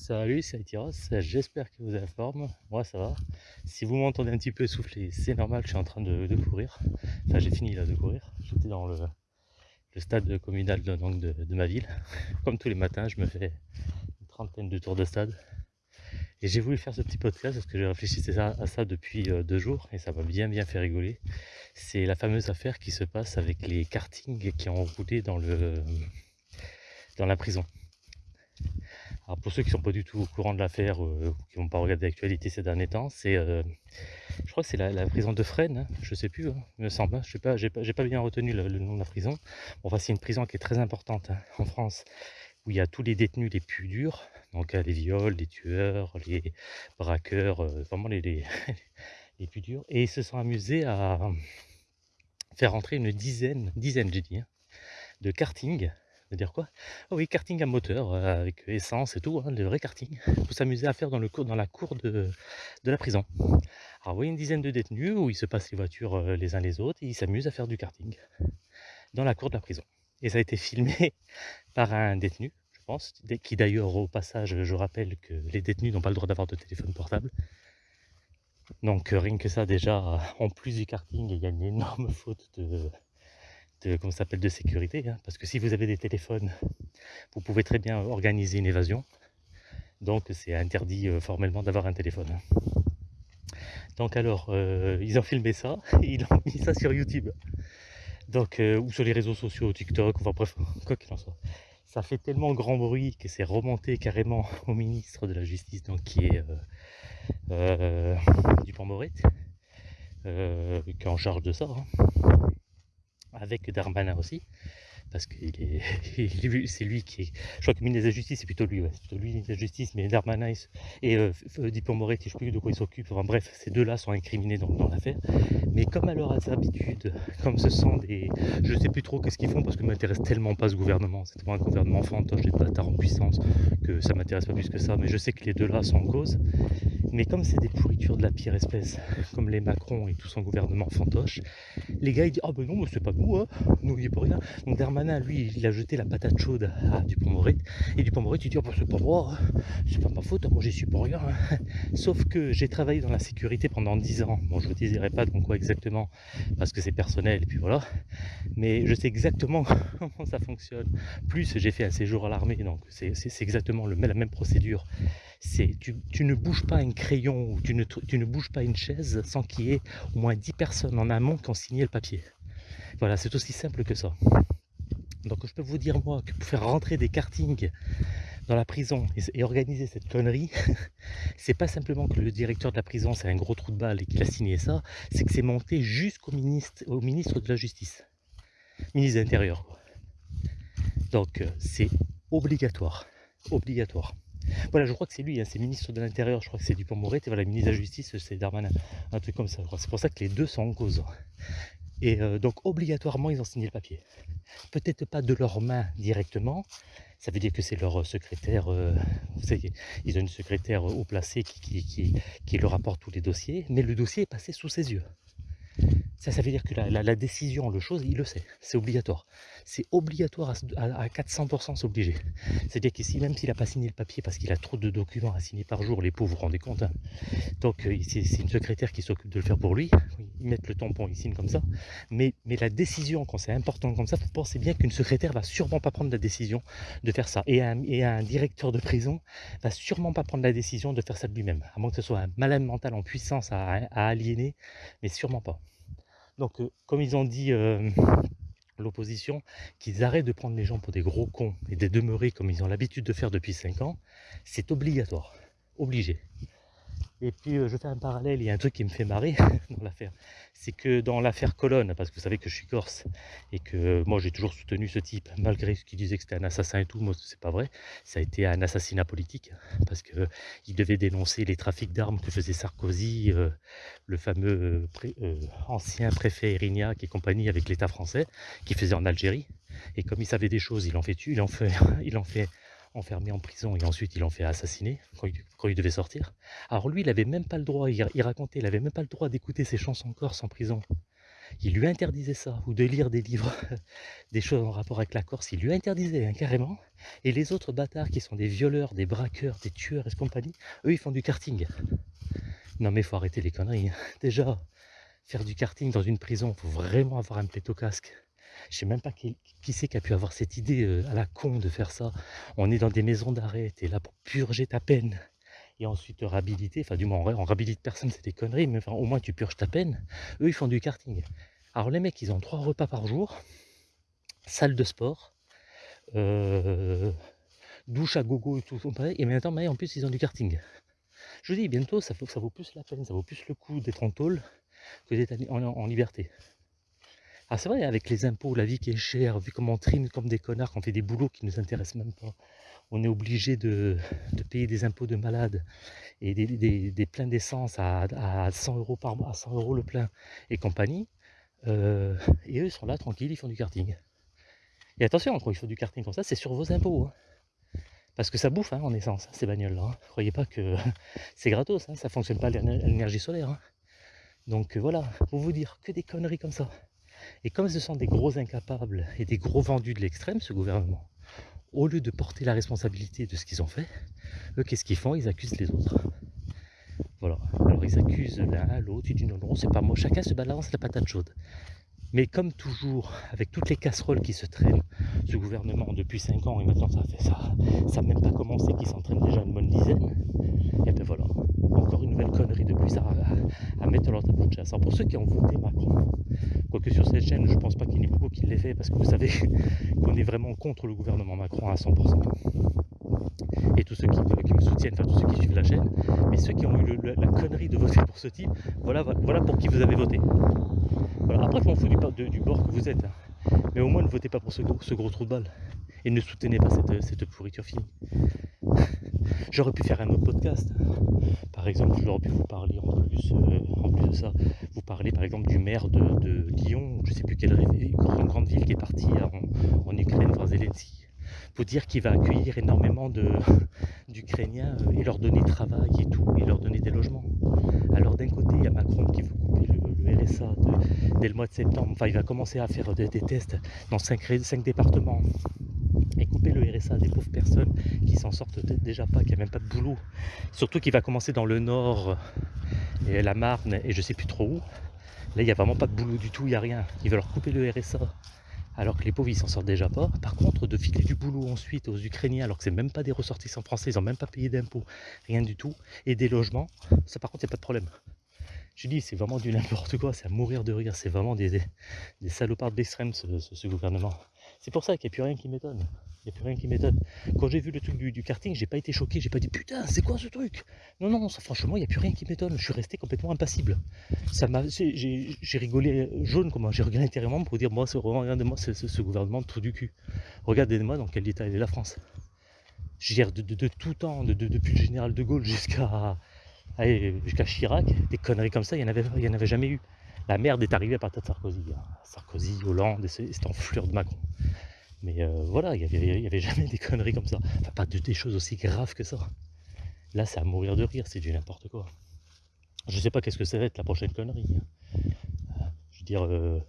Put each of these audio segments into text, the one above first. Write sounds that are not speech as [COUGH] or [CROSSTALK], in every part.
Salut, c'est Itiros, j'espère que vous avez la forme, moi ça va. Si vous m'entendez un petit peu essoufflé, c'est normal, je suis en train de, courir. Enfin j'ai fini là de courir, j'étais dans le, stade communal de, de, ma ville. [LAUGHS] Comme tous les matins, je me fais une trentaine de tours de stade. Et j'ai voulu faire ce petit podcast parce que j'ai réfléchi à ça depuis euh, deux jours et ça m'a bien bien fait rigoler. C'est la fameuse affaire qui se passe avec les kartings qui ont roulé dans, le, dans la prison. Alors pour ceux qui ne sont pas du tout au courant de l'affaire, euh, ou qui n'ont pas regardé l'actualité ces derniers temps, c'est, euh, je crois que c'est la, prison de Fresnes, hein, je ne sais plus, hein, il me semble, hein, je n'ai pas, pas, bien retenu le, nom de la prison. Enfin c'est une prison qui est très importante en France, où il y a tous les détenus les plus durs, donc les viols, les tueurs, les braqueurs, euh, vraiment les, les, [LAUGHS] les, plus durs, et ils se sont amusés à faire rentrer une dizaine, dizaine j'ai dit, de karting de dire quoi? Oh oui, karting à moteur, euh, avec essence et tout, hein, le vrai karting. Faut s'amuser à faire dans, la cour de, la prison. Alors oui, une dizaine de détenus où ils se passent les voitures euh, les uns les autres et ils s'amusent à faire du karting dans la cour de la prison. Et ça a été filmé [LAUGHS] par un détenu, je pense, qui d'ailleurs au passage, je rappelle que les détenus n'ont pas le droit d'avoir de téléphone portable. Donc euh, rien que ça déjà, en plus du karting, il y a une énorme faute de, de, s'appelle, de sécurité. Hein, parce que si vous avez des téléphones, vous pouvez très bien organiser une évasion. Donc c'est interdit euh, formellement d'avoir un téléphone. Donc alors, euh, ils ont filmé ça, et [LAUGHS] ils ont mis ça sur YouTube. Donc, euh, ou sur les réseaux sociaux, TikTok, enfin bref, [LAUGHS] quoi qu'il en soit. Ça fait tellement grand bruit que c'est remonté carrément [LAUGHS] au ministre de la Justice, donc qui est Dupont-Moret, qui est en charge de ça. Hein avec Darmanin aussi, parce que [LAUGHS] c'est lui qui est. Je crois que ministre de la Justice, c'est plutôt lui, ouais, c'est plutôt lui, ministre de la Justice, mais Darmanin et euh, je ne sais plus de quoi ils s'occupent. Bref, ces deux-là sont incriminés dans, l'affaire. Mais comme à leur habitude, [LAUGHS] comme ce sont des. Je ne sais plus trop qu'est-ce qu'ils font parce que ne m'intéresse tellement pas ce gouvernement. C'est tellement un gouvernement fantoche et de bâtard en puissance que ça m'intéresse pas plus que ça. Mais je sais que les deux-là sont en cause. Mais comme c'est des pourritures de la pire espèce, [LAUGHS] comme les Macron et tout son gouvernement fantoche, les gars ils disent Ah ben non, mais c'est pas nous, hein. nous rien. Donc Darmanin, lui, il a jeté la patate chaude à Dupont-Moret. Et Dupont-Moret, il dit Ah ben c'est pas moi, hein. c'est pas ma faute, hein. moi j'y suis pas rien. [LAUGHS] Sauf que j'ai travaillé dans la sécurité pendant 10 ans. Bon, je ne vous dirai pas dans quoi exactement, parce que c'est personnel, et puis voilà. Mais je sais exactement [LAUGHS] comment ça fonctionne. Plus j'ai fait un séjour à l'armée, donc c'est exactement la même procédure c'est tu, ne bouges pas un crayon ou tu ne, tu ne bouges pas une chaise sans qu'il y ait au moins 10 personnes en amont qui ont signé le papier. Voilà, c'est aussi simple que ça. Donc je peux vous dire moi que pour faire rentrer des kartings dans la prison et, organiser cette connerie, [LAUGHS] c'est pas simplement que le directeur de la prison c'est un gros trou de balle et qu'il a signé ça, c'est que c'est monté jusqu'au ministre, de la Justice, ministre de l'Intérieur. Donc euh, c'est obligatoire, obligatoire. Voilà, je crois que c'est lui, hein, c'est ministre de l'Intérieur, je crois que c'est Dupont-Moret, et voilà, ministre de la Justice, c'est Darmanin, un truc comme ça. C'est pour ça que les deux sont en cause. Et euh, donc, obligatoirement, ils ont signé le papier. Peut-être pas de leurs mains directement, ça veut dire que c'est leur secrétaire, euh, vous savez, ils ont une secrétaire haut placée qui leur apporte tous les dossiers, mais le dossier est passé sous ses yeux. Ça, ça veut dire que la, décision, le chose, il le sait, c'est obligatoire. C'est obligatoire à, 400%, c'est obligé. C'est-à-dire qu'ici, même s'il n'a pas signé le papier parce qu'il a trop de documents à signer par jour, les pauvres, vous vous rendez compte. Hein. Donc, euh, c'est une secrétaire qui s'occupe de le faire pour lui. Ils mettent le tampon, ils signent comme ça. Mais, mais la décision, quand c'est important comme ça, vous pensez bien qu'une secrétaire va sûrement pas prendre la décision de faire ça. Et un, directeur de prison va sûrement pas prendre la décision de faire ça de lui-même. À moins que ce soit un malade mental en puissance à aliéner, mais sûrement pas. Donc, euh, comme ils ont dit euh, [LAUGHS] l'opposition, qu'ils arrêtent de prendre les gens pour des gros cons et de demeurer comme ils ont l'habitude de faire depuis 5 ans, c'est obligatoire, obligé. Et puis euh, je fais un parallèle, il y a un truc qui me fait marrer [LAUGHS] dans l'affaire. C'est que dans l'affaire Colonne, parce que vous savez que je suis corse et que moi j'ai toujours soutenu ce type, malgré ce qu'il disait que c'était un assassin et tout, moi c'est pas vrai. Ça a été un assassinat politique parce qu'il devait dénoncer les trafics d'armes que faisait Sarkozy, euh, le fameux euh, ancien préfet Erignac et compagnie avec l'État français, qui faisait en Algérie. Et comme il savait des choses, il en fait il en fait, il en fait enfermé en prison et ensuite il en fait assassiner quand il, devait sortir. Alors lui, il avait même pas le droit, il, racontait, il avait même pas le droit d'écouter ses chansons corse en prison. il lui interdisait ça, ou de lire des livres, [LAUGHS] des choses en rapport avec la Corse, il lui interdisait hein, carrément. Et les autres bâtards qui sont des violeurs, des braqueurs, des tueurs et compagnie, eux ils font du karting. Non mais faut arrêter les conneries. Hein. Déjà, faire du karting dans une prison, faut vraiment avoir un plateau casque. Je sais même pas qui, c'est qui a pu avoir cette idée euh, à la con de faire ça. On est dans des maisons d'arrêt, tu es là pour purger ta peine et ensuite te réhabiliter. Enfin, du moins, on réhabilite personne, c'est des conneries, mais au moins tu purges ta peine. Eux, ils font du karting. Alors, les mecs, ils ont trois repas par jour, salle de sport, euh, douche à gogo et tout, et maintenant, en plus, ils ont du karting. Je vous dis, bientôt, ça, ça vaut plus la peine, ça vaut plus le coup d'être en tôle que d'être en, liberté. Ah c'est vrai, avec les impôts, la vie qui est chère, vu comment on trime comme des connards, qu'on fait des boulots qui ne nous intéressent même pas, on est obligé de, payer des impôts de malade et des, pleins d'essence à, 100 euros par mois, à 100 euros le plein et compagnie. Euh, et eux, ils sont là tranquilles, ils font du karting. Et attention, quand ils font du karting comme ça, c'est sur vos impôts. Hein. Parce que ça bouffe hein, en essence, hein, ces bagnoles-là. Croyez pas que [LAUGHS] c'est gratos, ça ne fonctionne pas à l'énergie solaire. Donc euh, voilà, pour vous dire que des conneries comme ça. Et comme ce sont des gros incapables et des gros vendus de l'extrême, ce gouvernement, au lieu de porter la responsabilité de ce qu'ils ont fait, eux, qu'est-ce qu'ils font? Ils accusent les autres. Voilà. Alors ils accusent l'un, l'autre, ils disent non, non, c'est pas moi. Chacun se balance la patate chaude. Mais comme toujours, avec toutes les casseroles qui se traînent, ce gouvernement depuis 5 ans, et maintenant ça fait ça, ça n'a même pas commencé, qui s'entraîne déjà une bonne dizaine, et ben voilà, encore une nouvelle connerie de plus à, à, mettre leur tableau de chasse. Alors pour ceux qui ont voté Macron, quoique sur cette chaîne, je ne pense pas qu'il y ait beaucoup qui l'aient fait, parce que vous savez [LAUGHS] qu'on est vraiment contre le gouvernement Macron à 100%. Et tous ceux qui, me soutiennent, enfin tous ceux qui suivent la chaîne, mais ceux qui ont eu la connerie de voter pour ce type, voilà, voilà pour qui vous avez voté. Après, je m'en fous du, bord que vous êtes. Hein. Mais au moins, ne votez pas pour ce gros, trou de balle. Et ne soutenez pas cette, pourriture finie. [LAUGHS] J'aurais pu faire un autre podcast. Par exemple, j'aurais pu vous parler en plus, euh, en plus de ça, vous parler par exemple du maire de, Lyon, je ne sais plus quelle grande, ville qui est partie en, en Ukraine voir Zelensky. Faut dire qu'il va accueillir énormément [LAUGHS] d'Ukrainiens euh, et leur donner travail et tout, et leur donner des logements. Alors d'un côté, il y a Macron qui veut couper le, RSA dès le mois de septembre. Enfin, il va commencer à faire des, tests dans 5, départements et couper le RSA des pauvres personnes qui s'en sortent déjà pas, qui n'ont même pas de boulot. Surtout qu'il va commencer dans le nord et la Marne et je sais plus trop où. Là, il n'y a vraiment pas de boulot du tout, il n'y a rien. Il va leur couper le RSA alors que les pauvres ils s'en sortent déjà pas. Par contre, de filer du boulot ensuite aux Ukrainiens, alors que c'est même pas des ressortissants français, ils n'ont même pas payé d'impôts, rien du tout, et des logements, ça par contre, il a pas de problème. Je dis, c'est vraiment du [LAUGHS] n'importe quoi, c'est à mourir de rire, c'est vraiment des, des, salopards d'extrême ce, gouvernement. C'est pour ça qu'il n'y a plus rien qui m'étonne. Il n'y a plus rien qui m'étonne. Quand j'ai vu le truc du, du karting, j'ai pas été choqué, j'ai pas dit putain, c'est quoi ce truc? Non, non, ça, franchement, il n'y a plus rien qui m'étonne. Je suis resté complètement impassible. J'ai rigolé jaune, comment j'ai regardé intérieurement pour dire moi, regardez-moi ce, gouvernement trou du cul. Regardez-moi dans quel état est la France. Je de, tout temps, depuis le général de Gaulle jusqu'à [LAUGHS] jusqu'à Chirac, des conneries comme ça, il n'y en, avait, en avait jamais eu. La merde est arrivée à partir de Sarkozy. Hein. Sarkozy, Hollande, et cette enflure de Macron. Mais euh, voilà, il n'y avait, jamais des conneries comme ça. Enfin, pas de, des choses aussi graves que ça. Là, c'est à mourir de rire, c'est du n'importe quoi. Je sais pas qu'est-ce que ça va être la prochaine connerie. Hein. Je veux dire, euh,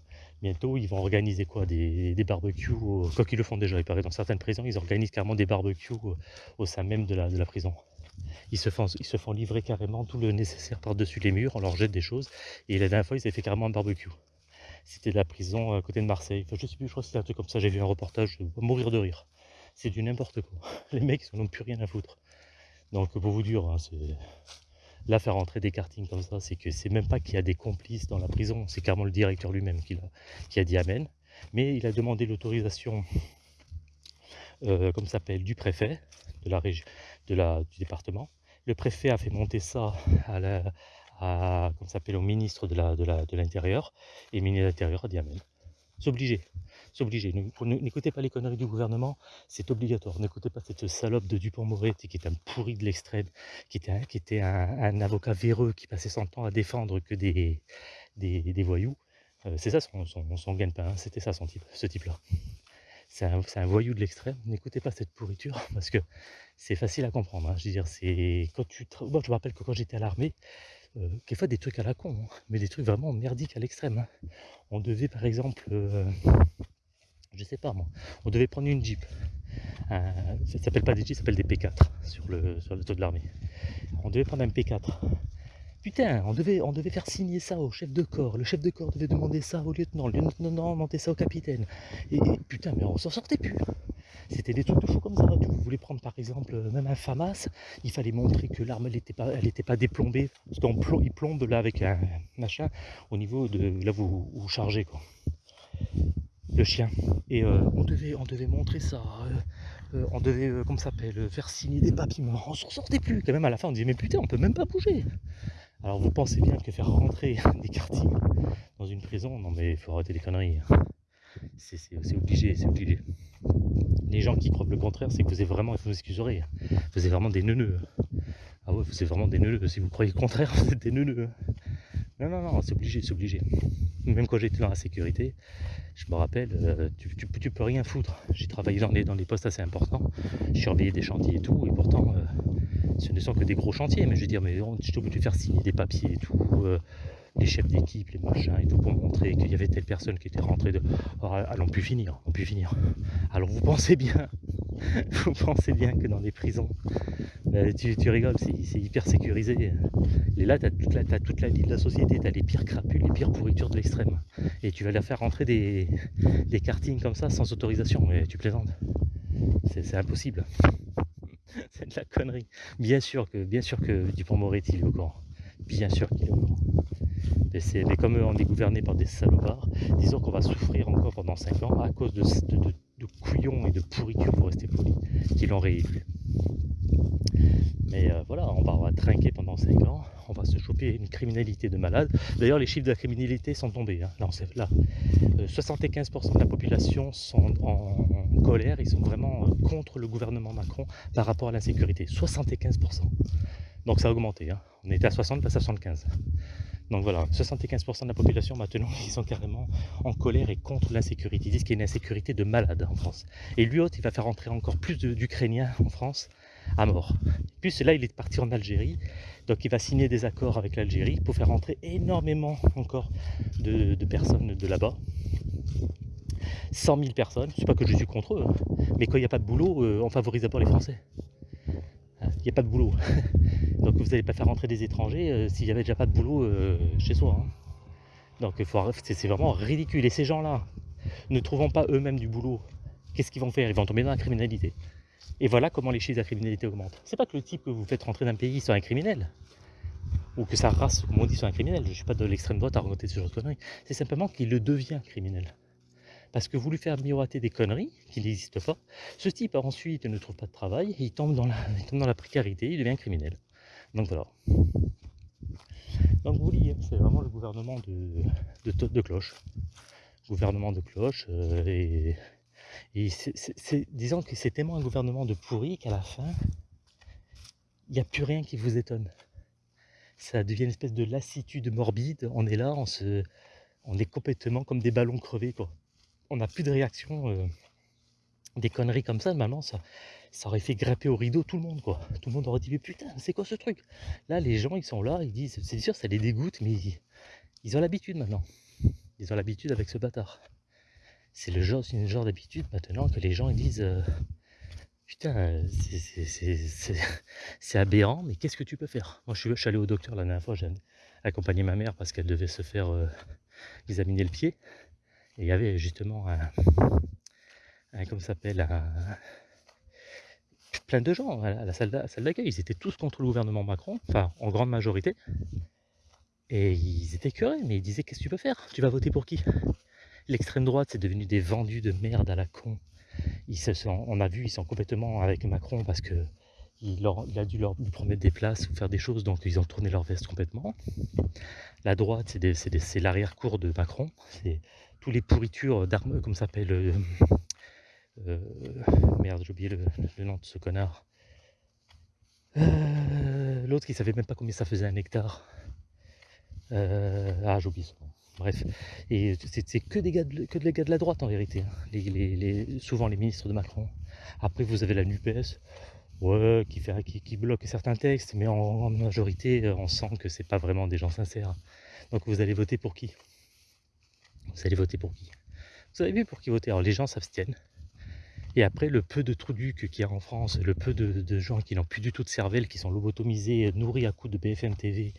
bientôt, ils vont organiser quoi? Des, barbecues, quoi qu'ils le font déjà, il paraît dans certaines prisons, ils organisent carrément des barbecues au sein même de la prison. Ils se, font, ils se font livrer carrément tout le nécessaire par-dessus les murs, on leur jette des choses. Et la dernière fois, ils avaient fait carrément un barbecue. C'était la prison à côté de Marseille. Enfin, je sais plus, je crois que c'était un truc comme ça. J'ai vu un reportage, je mourir de rire. C'est du n'importe quoi. [LAUGHS] Les mecs, ils n'ont plus rien à foutre. Donc, pour vous dire, hein, là faire entrer des kartings comme ça, c'est que c'est même pas qu'il y a des complices dans la prison, c'est carrément le directeur lui-même qui, a dit amen. Mais il a demandé l'autorisation, euh, comme ça s'appelle, du préfet de la région, du département. Le préfet a fait monter ça à la, à, s'appelle, au ministre de l'Intérieur, de et ministre de l'Intérieur a dit Amen. C'est obligé, c'est obligé. N'écoutez pas les conneries du gouvernement, c'est obligatoire. N'écoutez pas cette salope de Dupont-Moretti qui est un pourri de l'extrême, qui était, un, avocat véreux qui passait son temps à défendre que des, voyous. Euh, c'est ça son, son, son gagne-pain, hein. c'était ça son type, ce type-là c'est un, voyou de l'extrême. N'écoutez pas cette pourriture parce que c'est facile à comprendre. Hein. Je veux dire, c'est quand tu. Moi, je me rappelle que quand j'étais à l'armée, euh, quelquefois des trucs à la con, hein, mais des trucs vraiment merdiques à l'extrême. Hein. On devait par exemple, euh, je sais pas moi, on devait prendre une Jeep. ça s'appelle pas des Jeeps, ça s'appelle des P4 sur le, sur le taux de l'armée. On devait prendre un P4. Putain, on devait, on devait faire signer ça au chef de corps. Le chef de corps devait demander ça au lieutenant. Le lieutenant demandait ça au capitaine. Et, putain, mais on s'en sortait plus. C'était des trucs de fou comme ça. Tu voulais prendre par exemple même un FAMAS, il fallait montrer que l'arme n'était pas, elle pas déplombée. Parce qu'on plombe, là avec un machin au niveau de là vous chargez quoi. Le chien. Et euh, on, devait, on devait montrer ça. Euh, euh, on devait, comment ça s'appelle, faire signer des papiers. Mais on s'en sortait plus. Quand même à la fin on disait mais putain on peut même pas bouger. Alors vous pensez bien que faire rentrer [LAUGHS] des kartings dans une prison, non mais il faut arrêter les conneries. C'est obligé, c'est obligé. Les gens qui croient le contraire, c'est que vous êtes vraiment, vous excuserez, vous êtes vraiment des neuneux. Ah ouais, vous êtes vraiment des neuneux. Si vous croyez le contraire, [LAUGHS] vous êtes des neuneux. Non, non, non, c'est obligé, c'est obligé. Même quand j'étais dans la sécurité, je me rappelle, euh, tu, tu, peux rien foutre. J'ai travaillé dans des, dans des postes assez importants, je surveillais des chantiers et tout, et pourtant, euh, ce ne sont que des gros chantiers, mais je veux dire, mais j'étais obligé de faire signer des papiers et tout, euh, les chefs d'équipe, les machins et tout, pour montrer qu'il y avait telle personne qui était rentrée de. Alors, allons plus finir, on pu finir. Alors vous pensez bien, [LAUGHS] vous pensez bien que dans les prisons, euh, tu, rigoles, c'est hyper sécurisé. Et là, tu as, toute la vie de la société, tu les pires crapules, les pires pourritures de l'extrême. Et tu vas leur faire rentrer des, des comme ça sans autorisation, mais tu plaisantes. C'est impossible. [LAUGHS] c'est de la connerie. Bien sûr que, bien sûr que Dupont-Moretti est au courant. Bien sûr qu'il est au. Mais, comme on est gouverné par des salopards, disons qu'on va souffrir encore pendant 5 ans à cause de, couillons et de pourritures, pour rester poli, qui l'ont réélu. Mais euh, voilà, on va, trinquer pendant 5 ans, on va se choper une criminalité de malade. D'ailleurs, les chiffres de la criminalité sont tombés. Hein. Là, 75% euh, de la population sont en, colère, ils sont vraiment euh, contre le gouvernement Macron par rapport à l'insécurité. 75%. Donc ça a augmenté. Hein. On était à 60, passe à 75. Donc voilà, 75% de la population maintenant, ils sont carrément en colère et contre l'insécurité. Ils disent qu'il y a une insécurité de malade en France. Et lui autre, il va faire entrer encore plus d'Ukrainiens en France à mort. Puis là, il est parti en Algérie, donc il va signer des accords avec l'Algérie pour faire entrer énormément encore de, personnes de là-bas. 100 000 personnes, sais pas que je suis contre eux, hein. mais quand il n'y a pas de boulot, euh, on favorise d'abord les Français. Hein, il n'y a pas de boulot. [LAUGHS] Vous n'allez pas faire rentrer des étrangers euh, s'il n'y avait déjà pas de boulot euh, chez soi. Hein. Donc c'est vraiment ridicule. Et ces gens-là, ne trouvant pas eux-mêmes du boulot, qu'est-ce qu'ils vont faire? Ils vont tomber dans la criminalité. Et voilà comment les chiffres de la criminalité augmentent. C'est pas que le type que vous faites rentrer d'un pays soit un criminel, ou que sa race, comme on dit, soit un criminel. Je ne suis pas de l'extrême droite à raconter ce genre de conneries. C'est simplement qu'il le devient criminel. Parce que vous lui faire miroiter des conneries qui n'existent pas, ce type ensuite ne trouve pas de travail, il tombe dans la, il tombe dans la précarité, il devient criminel. Donc voilà. Donc vous voyez, c'est vraiment le gouvernement de, cloche. Gouvernement de cloche. Euh, et, disons que c'est tellement un gouvernement de pourri qu'à la fin, il n'y a plus rien qui vous étonne. Ça devient une espèce de lassitude morbide. On est là, on, se, on est complètement comme des ballons crevés. On n'a plus de réaction. Euh, des conneries comme ça, maintenant, ça, ça aurait fait grimper au rideau tout le monde, quoi. Tout le monde aurait dit, mais putain, c'est quoi ce truc? Là, les gens, ils sont là, ils disent, c'est sûr, ça les dégoûte, mais ils, ont l'habitude maintenant. Ils ont l'habitude avec ce bâtard. C'est le genre, une genre d'habitude maintenant que les gens ils disent, euh, putain, c'est aberrant, mais qu'est-ce que tu peux faire? Moi, je suis, allé au docteur la dernière fois, j'ai accompagné ma mère parce qu'elle devait se faire euh, examiner le pied. Et il y avait justement un, un s'appelle, un, plein de gens à la salle d'accueil. Ils étaient tous contre le gouvernement Macron, enfin en grande majorité. Et ils étaient curés, mais ils disaient qu'est-ce que tu peux faire? Tu vas voter pour qui? L'extrême droite, c'est devenu des vendus de merde à la con. Ils se sont, on a vu, ils sont complètement avec Macron parce que il, a dû leur lui promettre des places ou faire des choses, donc ils ont tourné leur veste complètement. La droite, c'est l'arrière-cour de Macron. C'est tous les pourritures d'armes, comme ça s'appelle, euh, euh, merde, j'ai oublié le, nom de ce connard. Euh, l'autre qui savait même pas combien ça faisait un hectare. Euh, ah, nom. Bref, et c'est que des gars de, que des gars de la droite en vérité. Hein. Souvent les ministres de Macron. Après, vous avez la NUPES. qui bloque certains textes, mais en, majorité, on sent que c'est pas vraiment des gens sincères. Donc vous allez voter pour qui? Vous allez voter pour qui? Vous avez vu pour qui voter? Alors les gens s'abstiennent. Et après, le peu de trucs qu'il y a en France, le peu de, gens qui n'ont plus du tout de cervelle, qui sont lobotomisés, nourris à coups de BFM TV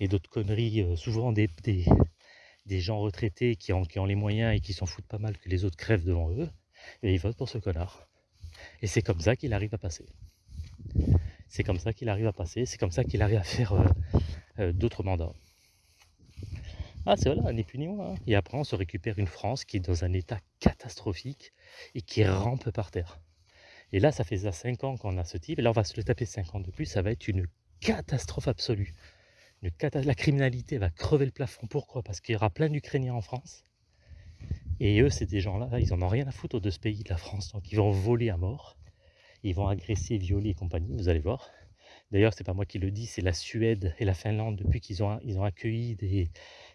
et d'autres conneries, euh, souvent des, des, gens retraités qui ont, qui ont les moyens et qui s'en foutent pas mal que les autres crèvent devant eux, et ils votent pour ce connard. Et c'est comme ça qu'il arrive à passer. C'est comme ça qu'il arrive à passer, c'est comme ça qu'il arrive à faire euh, euh, d'autres mandats. Ah, c'est voilà, ni plus ni. Hein. Et après, on se récupère une France qui est dans un état catastrophique et qui rampe par terre. Et là, ça fait ça 5 ans qu'on a ce type. Et là, on va se le taper 5 ans de plus. Ça va être une catastrophe absolue. La criminalité va crever le plafond. Pourquoi? Parce qu'il y aura plein d'Ukrainiens en France. Et eux, c'est des gens-là, ils en ont rien à foutre de ce pays, de la France. Donc, ils vont voler à mort. Ils vont agresser, violer et compagnie. Vous allez voir. D'ailleurs, c'est pas moi qui le dis, c'est la Suède et la Finlande depuis qu'ils ont, ils ont accueilli des,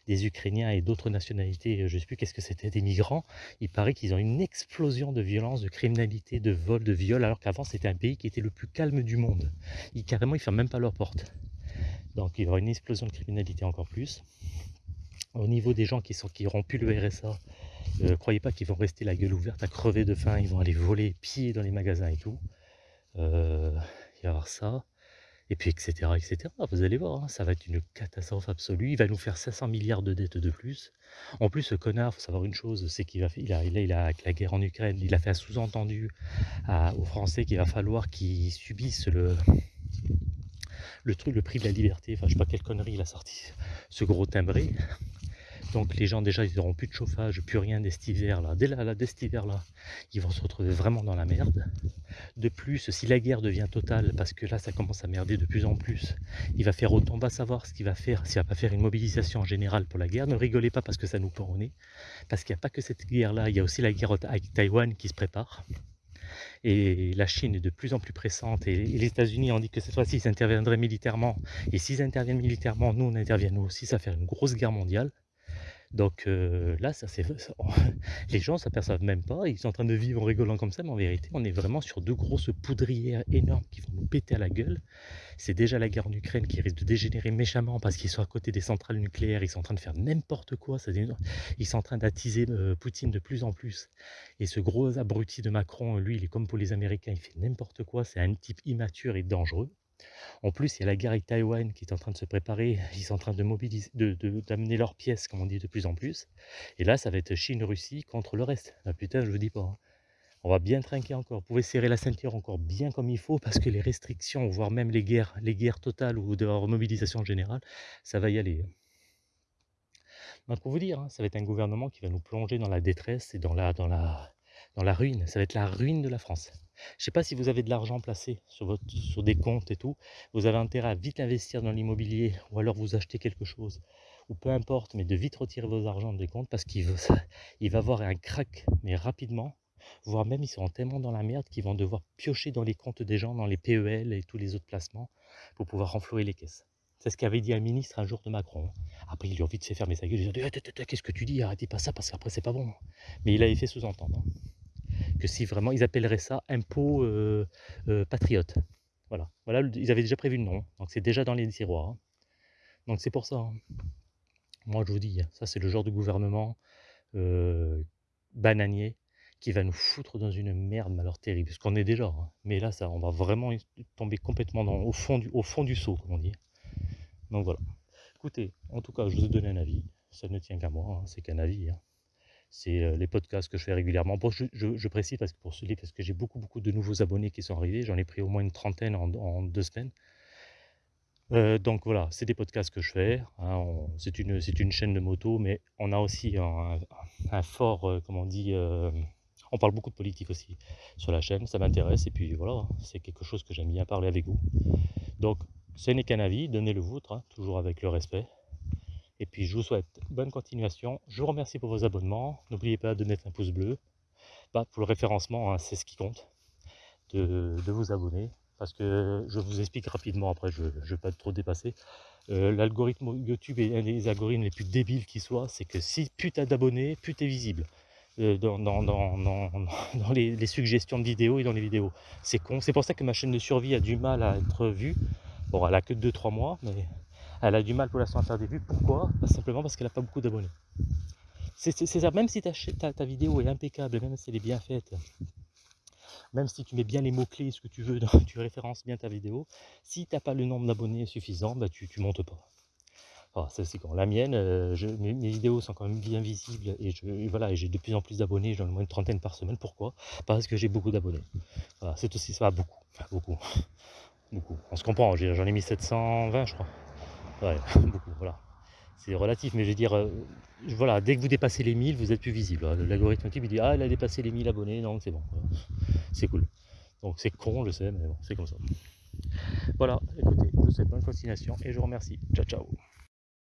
des Ukrainiens et d'autres nationalités, je ne sais plus qu'est-ce que c'était, des migrants, il paraît qu'ils ont une explosion de violence, de criminalité, de vol, de viol, alors qu'avant c'était un pays qui était le plus calme du monde. Ils, carrément, ils ne ferment même pas leurs portes. Donc il y aura une explosion de criminalité encore plus. Au niveau des gens qui, sont, qui auront pu le RSA, ne euh, croyez pas qu'ils vont rester la gueule ouverte à crever de faim, ils vont aller voler, piller dans les magasins et tout. Euh, il y avoir ça et puis etc. etc. Vous allez voir, hein, ça va être une catastrophe absolue. Il va nous faire 500 milliards de dettes de plus. En plus, ce connard, faut savoir une chose, c'est qu'il a, il a, il a, avec la guerre en Ukraine, il a fait un sous-entendu aux Français qu'il va falloir qu'ils subissent le, le truc, le prix de la liberté. Enfin, je sais pas quelle connerie il a sorti, ce gros timbré. Donc les gens déjà ils n'auront plus de chauffage, plus rien dès hiver là. Dès, là, dès cet hiver là, ils vont se retrouver vraiment dans la merde. De plus, si la guerre devient totale, parce que là ça commence à merder de plus en plus, il va faire autant, on va savoir ce qu'il va faire, s'il va pas faire une mobilisation en général pour la guerre. Ne rigolez pas parce que ça nous pend au nez, parce qu'il n'y a pas que cette guerre là, il y a aussi la guerre avec Taïwan qui se prépare. Et la Chine est de plus en plus pressante et les États-Unis ont dit que cette fois-ci ils interviendraient militairement. Et s'ils interviennent militairement, nous on intervient nous aussi, ça va faire une grosse guerre mondiale. Donc là, ça, c'est, [LAUGHS] les gens s'aperçoivent même pas, ils sont en train de vivre en rigolant comme ça, mais en vérité, on est vraiment sur deux grosses poudrières énormes qui vont nous péter à la gueule. C'est déjà la guerre en Ukraine qui risque de dégénérer méchamment parce qu'ils sont à côté des centrales nucléaires, ils sont en train de faire n'importe quoi, ils sont en train d'attiser Poutine de plus en plus. Et ce gros abruti de Macron, lui, il est comme pour les Américains, il fait n'importe quoi, c'est un type immature et dangereux. En plus, il y a la guerre avec Taïwan qui est en train de se préparer. [LAUGHS] Ils sont en train de mobiliser, d'amener leurs pièces, comme on dit de plus en plus. Et là, ça va être Chine-Russie contre le reste. Ah putain, je vous dis pas. Hein. On va bien trinquer encore. Vous pouvez serrer la ceinture encore bien comme il faut parce que les restrictions, voire même les guerres, les guerres totales ou de remobilisation générale, ça va y aller. Hein. Donc pour vous dire, hein, ça va être un gouvernement qui va nous plonger dans la détresse et dans la, dans la, dans la ruine. Ça va être la ruine de la France. Je ne sais pas si vous avez de l'argent placé sur, des comptes et tout. Vous avez intérêt à vite investir dans l'immobilier ou alors vous acheter quelque chose. Ou peu importe, mais de vite retirer vos argents des comptes parce qu'il [LAUGHS] il va avoir un crack, mais rapidement. Voire même ils seront tellement dans la merde qu'ils vont devoir piocher dans les comptes des gens, dans les PEL et tous les autres placements pour pouvoir renflouer les caisses. C'est ce qu'avait dit un ministre un jour de Macron. Après, il lui a vite fait fermer sa gueule. Il a dit Qu'est-ce que tu dis? Arrêtez pas ça parce qu'après, c'est pas bon. Mais il avait fait sous-entendre que si vraiment ils appelleraient ça impôt euh, euh, patriote. Voilà. voilà, ils avaient déjà prévu le nom, donc c'est déjà dans les tiroirs. Hein. Donc c'est pour ça. Hein. Moi je vous dis, ça c'est le genre de gouvernement euh, bananier qui va nous foutre dans une merde mais terrible, parce qu'on est déjà. Hein. Mais là, ça, on va vraiment tomber complètement au, fond du, au fond du seau, comme on dit. Donc voilà. Écoutez, en tout cas, je vous ai donné un avis. Ça ne tient qu'à moi, c'est qu'un avis c'est les podcasts que je fais régulièrement. je, précise parce que pour celui, parce que j'ai beaucoup, de nouveaux abonnés qui sont arrivés. J'en ai pris au moins une trentaine en, deux semaines. donc voilà, c'est des podcasts que je fais. Hein, c'est une, chaîne de moto, mais on a aussi un, fort, comment on dit, on parle beaucoup de politique aussi sur la chaîne. Ça m'intéresse et puis voilà, c'est quelque chose que j'aime bien parler avec vous. Donc, ce n'est qu'un avis, donnez le vôtre, hein, toujours avec le respect. Et puis je vous souhaite bonne continuation. Je vous remercie pour vos abonnements. N'oubliez pas de mettre un pouce bleu. Bah, pour le référencement, hein, c'est ce qui compte. De, vous abonner. Parce que je vous explique rapidement, après je ne vais pas trop dépasser. Euh, l'algorithme YouTube est un des algorithmes les plus débiles qui soient. C'est que si plus tu as d'abonnés, plus tu es visible. euh, [LAUGHS] dans les, les, suggestions de vidéos et dans les vidéos. C'est con, c'est pour ça que ma chaîne de survie a du mal à être vue. Bon, elle a que 2-3 mois, mais elle a du mal pour l'instant à faire des vues. Pourquoi? Simplement parce qu'elle n'a pas beaucoup d'abonnés. C'est ça, même si ta, ta, ta, vidéo est impeccable, même si elle est bien faite, même si tu mets bien les mots-clés, ce que tu veux, [LAUGHS] tu références bien ta vidéo, si tu n'as pas le nombre d'abonnés suffisant, bah, tu ne montes pas. Ah, c'est quand la mienne, euh, mes, vidéos sont quand même bien visibles et j'ai de plus en plus d'abonnés, j'en ai moins une trentaine par semaine. Pourquoi? Parce que j'ai beaucoup d'abonnés. c'est aussi ça, beaucoup, beaucoup, [LAUGHS] beaucoup. On se comprend, j'en ai mis 720 je crois. Ouais, [LAUGHS] beaucoup, voilà c'est relatif, mais je veux dire, euh, voilà, dès que vous dépassez les 1000, vous êtes plus visible. L'algorithme YouTube il dit Ah, elle a dépassé les 1000 abonnés, donc c'est bon. C'est cool. Donc c'est con, je sais, mais bon, c'est comme ça. Voilà, écoutez, je vous souhaite bonne continuation et je vous remercie. Ciao, ciao.